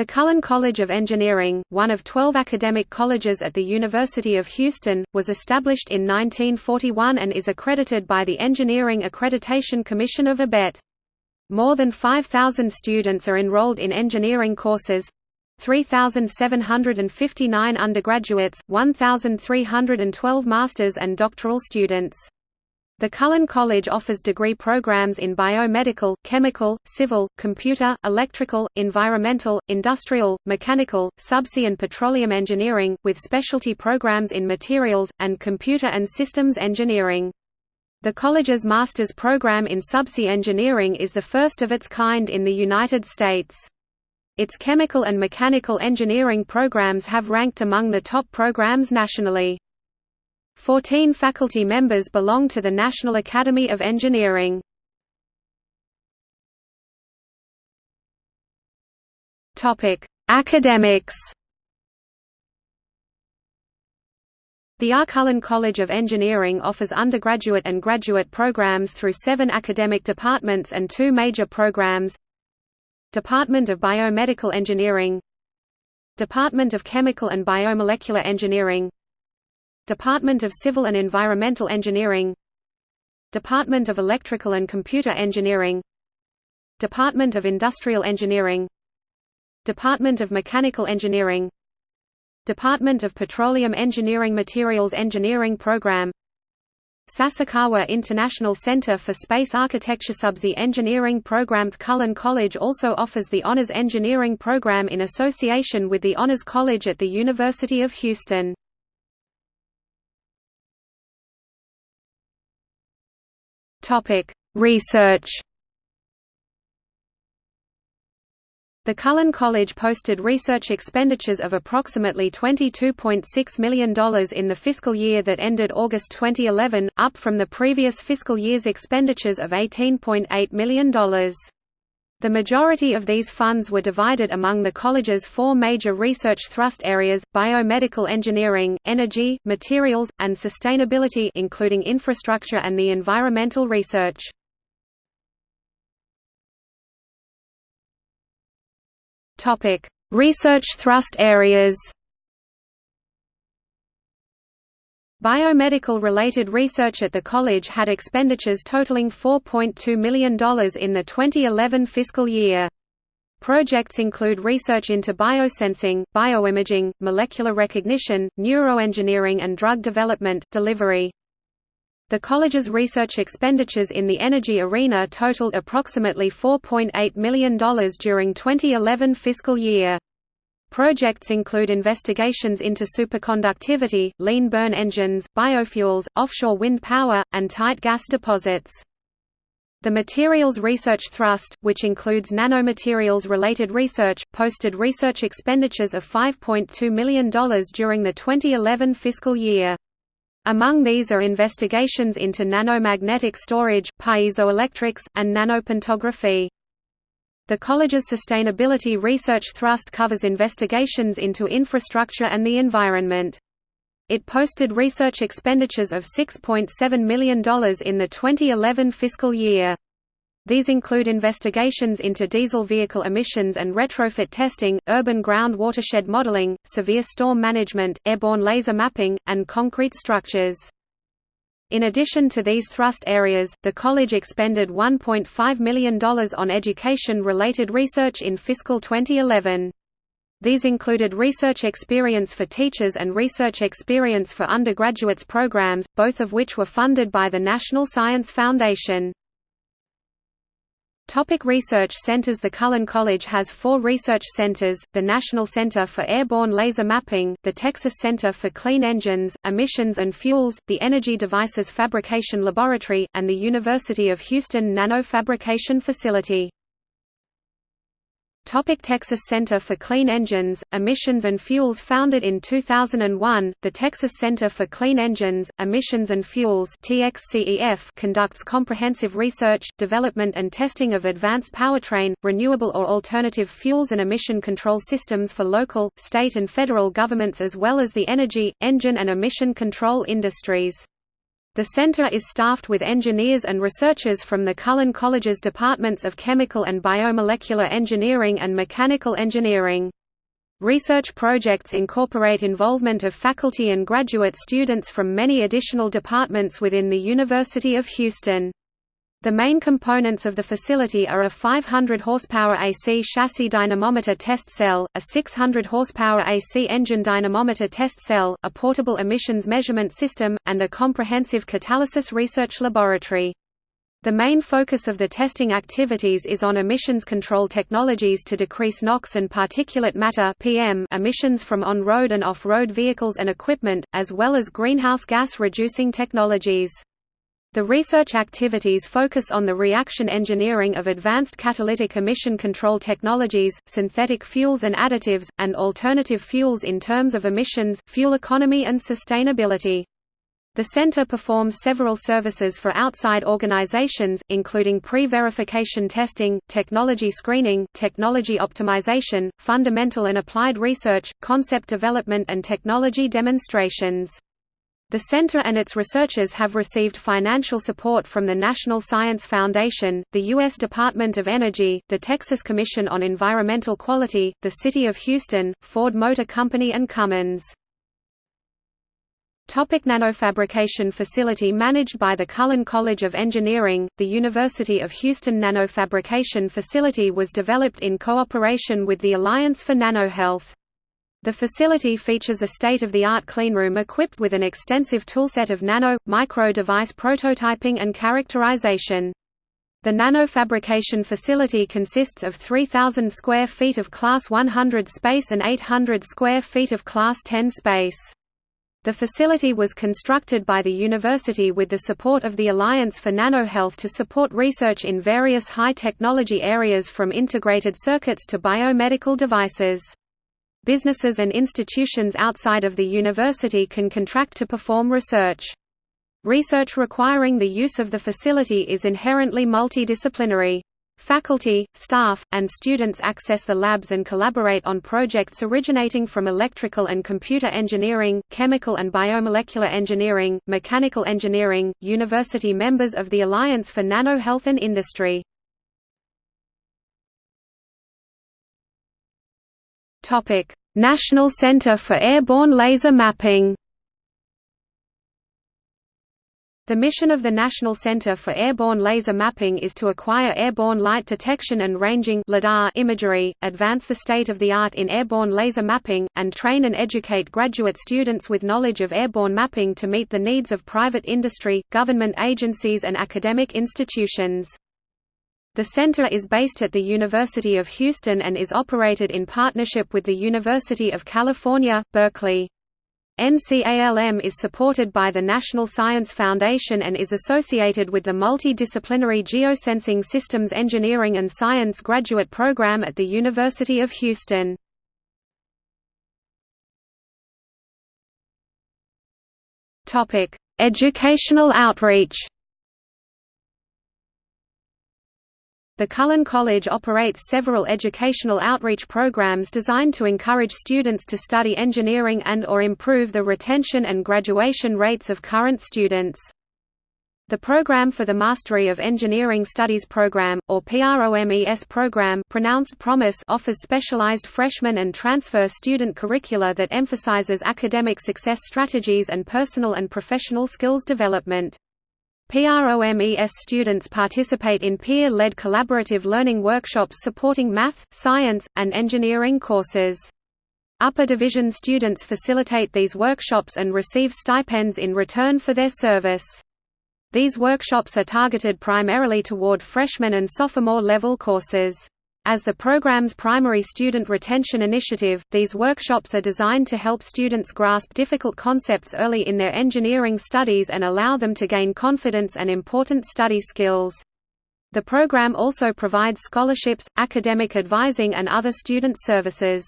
The Cullen College of Engineering, one of 12 academic colleges at the University of Houston, was established in 1941 and is accredited by the Engineering Accreditation Commission of ABET. More than 5,000 students are enrolled in engineering courses 3,759 undergraduates, 1,312 masters and doctoral students. The Cullen College offers degree programs in biomedical, chemical, civil, computer, electrical, environmental, industrial, mechanical, subsea and petroleum engineering, with specialty programs in materials, and computer and systems engineering. The college's master's program in subsea engineering is the first of its kind in the United States. Its chemical and mechanical engineering programs have ranked among the top programs nationally. Fourteen faculty members belong to the National Academy of Engineering. Academics The R. Cullen College of Engineering offers undergraduate and graduate programs through seven academic departments and two major programs Department of Biomedical Engineering Department of Chemical and Biomolecular Engineering Department of Civil and Environmental Engineering. Department of Electrical and Computer Engineering. Department of Industrial Engineering. Department of Mechanical Engineering. Department of Petroleum Engineering Materials Engineering Program. Sasakawa International Center for Space Architecture Subsea Engineering Program. Cullen College also offers the Honors Engineering Program in association with the Honors College at the University of Houston. Topic: Research. The Cullen College posted research expenditures of approximately $22.6 million in the fiscal year that ended August 2011, up from the previous fiscal year's expenditures of $18.8 million. The majority of these funds were divided among the college's four major research thrust areas, biomedical engineering, energy, materials, and sustainability including infrastructure and the environmental research. Research thrust areas Biomedical-related research at the college had expenditures totaling $4.2 million in the 2011 fiscal year. Projects include research into biosensing, bioimaging, molecular recognition, neuroengineering and drug development, delivery. The college's research expenditures in the energy arena totaled approximately $4.8 million during 2011 fiscal year. Projects include investigations into superconductivity, lean burn engines, biofuels, offshore wind power, and tight gas deposits. The Materials Research Thrust, which includes nanomaterials-related research, posted research expenditures of $5.2 million during the 2011 fiscal year. Among these are investigations into nanomagnetic storage, piezoelectrics, and nanopantography. The college's Sustainability Research Thrust covers investigations into infrastructure and the environment. It posted research expenditures of $6.7 million in the 2011 fiscal year. These include investigations into diesel vehicle emissions and retrofit testing, urban ground watershed modeling, severe storm management, airborne laser mapping, and concrete structures. In addition to these thrust areas, the college expended $1.5 million on education-related research in fiscal 2011. These included research experience for teachers and research experience for undergraduates programs, both of which were funded by the National Science Foundation. Topic research centers The Cullen College has four research centers, the National Center for Airborne Laser Mapping, the Texas Center for Clean Engines, Emissions and Fuels, the Energy Devices Fabrication Laboratory, and the University of Houston Nanofabrication Facility. Topic Texas Center for Clean Engines, Emissions and Fuels Founded in 2001, the Texas Center for Clean Engines, Emissions and Fuels conducts comprehensive research, development and testing of advanced powertrain, renewable or alternative fuels and emission control systems for local, state and federal governments as well as the energy, engine and emission control industries. The center is staffed with engineers and researchers from the Cullen College's departments of chemical and biomolecular engineering and mechanical engineering. Research projects incorporate involvement of faculty and graduate students from many additional departments within the University of Houston. The main components of the facility are a 500 horsepower AC chassis dynamometer test cell, a 600 horsepower AC engine dynamometer test cell, a portable emissions measurement system, and a comprehensive catalysis research laboratory. The main focus of the testing activities is on emissions control technologies to decrease NOx and particulate matter (PM) emissions from on-road and off-road vehicles and equipment, as well as greenhouse gas reducing technologies. The research activities focus on the reaction engineering of advanced catalytic emission control technologies, synthetic fuels and additives, and alternative fuels in terms of emissions, fuel economy and sustainability. The center performs several services for outside organizations, including pre-verification testing, technology screening, technology optimization, fundamental and applied research, concept development and technology demonstrations. The center and its researchers have received financial support from the National Science Foundation, the U.S. Department of Energy, the Texas Commission on Environmental Quality, the City of Houston, Ford Motor Company and Cummins. Topic nanofabrication facility managed by the Cullen College of Engineering, the University of Houston nanofabrication facility was developed in cooperation with the Alliance for Nanohealth. The facility features a state-of-the-art cleanroom equipped with an extensive toolset of nano, micro device prototyping and characterization. The nanofabrication facility consists of 3,000 square feet of Class 100 space and 800 square feet of Class 10 space. The facility was constructed by the university with the support of the Alliance for Nanohealth to support research in various high-technology areas from integrated circuits to biomedical devices. Businesses and institutions outside of the university can contract to perform research. Research requiring the use of the facility is inherently multidisciplinary. Faculty, staff, and students access the labs and collaborate on projects originating from electrical and computer engineering, chemical and biomolecular engineering, mechanical engineering, university members of the Alliance for Nano Health and Industry. Topic: National Center for Airborne Laser Mapping. The mission of the National Center for Airborne Laser Mapping is to acquire airborne light detection and ranging imagery, advance the state-of-the-art in airborne laser mapping, and train and educate graduate students with knowledge of airborne mapping to meet the needs of private industry, government agencies and academic institutions. The center is based at the University of Houston and is operated in partnership with the University of California, Berkeley. NCALM is supported by the National Science Foundation and is associated with the Multidisciplinary Geosensing Systems Engineering and Science graduate program at the University of Houston. Educational outreach The Cullen College operates several educational outreach programs designed to encourage students to study engineering and or improve the retention and graduation rates of current students. The Program for the Mastery of Engineering Studies program, or PROMES program pronounced PROMIS offers specialized freshman and transfer student curricula that emphasizes academic success strategies and personal and professional skills development. PROMES students participate in peer-led collaborative learning workshops supporting math, science, and engineering courses. Upper division students facilitate these workshops and receive stipends in return for their service. These workshops are targeted primarily toward freshman and sophomore level courses. As the program's primary student retention initiative, these workshops are designed to help students grasp difficult concepts early in their engineering studies and allow them to gain confidence and important study skills. The program also provides scholarships, academic advising and other student services.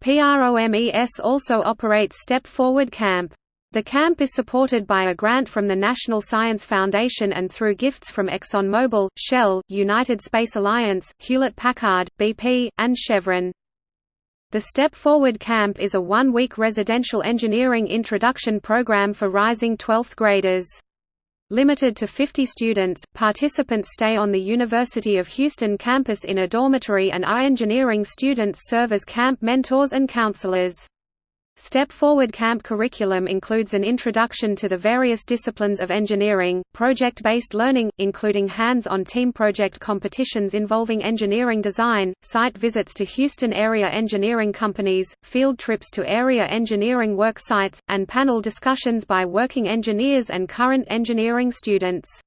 PROMES also operates Step Forward Camp. The camp is supported by a grant from the National Science Foundation and through gifts from ExxonMobil, Shell, United Space Alliance, Hewlett-Packard, BP, and Chevron. The Step Forward Camp is a one-week residential engineering introduction program for rising 12th graders. Limited to 50 students, participants stay on the University of Houston campus in a dormitory and our engineering students serve as camp mentors and counselors. Step Forward Camp curriculum includes an introduction to the various disciplines of engineering, project-based learning, including hands-on team project competitions involving engineering design, site visits to Houston area engineering companies, field trips to area engineering work sites, and panel discussions by working engineers and current engineering students.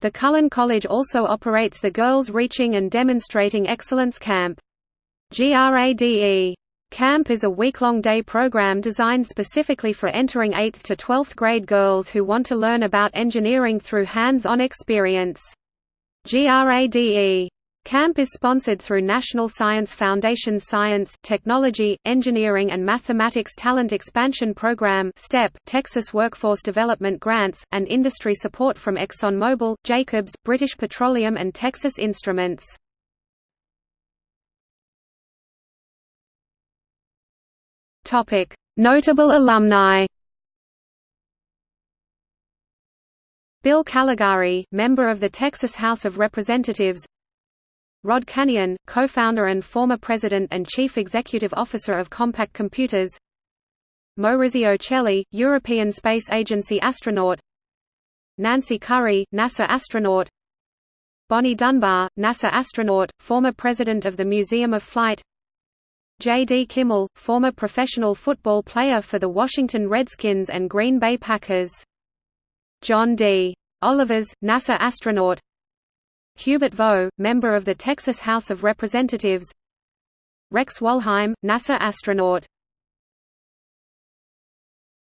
The Cullen College also operates the Girls Reaching and Demonstrating Excellence Camp. GRADE Camp is a week-long day program designed specifically for entering 8th to 12th grade girls who want to learn about engineering through hands-on experience. GRADE Camp is sponsored through National Science Foundation Science, Technology, Engineering and Mathematics Talent Expansion Program STEP, Texas Workforce Development Grants, and industry support from ExxonMobil, Jacobs, British Petroleum and Texas Instruments. Notable alumni. Bill Callegari, member of the Texas House of Representatives. Rod Canion, co-founder and former president and chief executive officer of Compaq Computers. Maurizio Cheli, European Space Agency astronaut. Nancy Currie, NASA astronaut. Bonnie Dunbar, NASA astronaut, former president of the Museum of Flight. J. D. Kimmel, former professional football player for the Washington Redskins and Green Bay Packers. John D. Olivas, NASA astronaut Hubert Vo, member of the Texas House of Representatives Rex Walheim, NASA astronaut